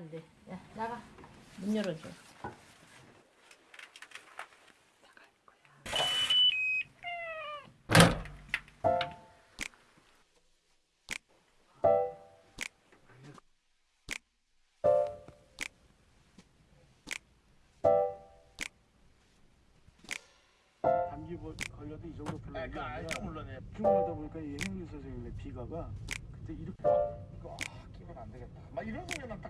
안 돼. 야, 나가. 문 열어줘. 감기 뭐 걸려도 이 정도 별로 아, 그 알죠 물론에 피곤하다 보니까 이 행위 선생님의 비가가 그때 이렇게 이거 아, 끼면 안 되겠다. 막 이런 소리만 딱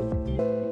Música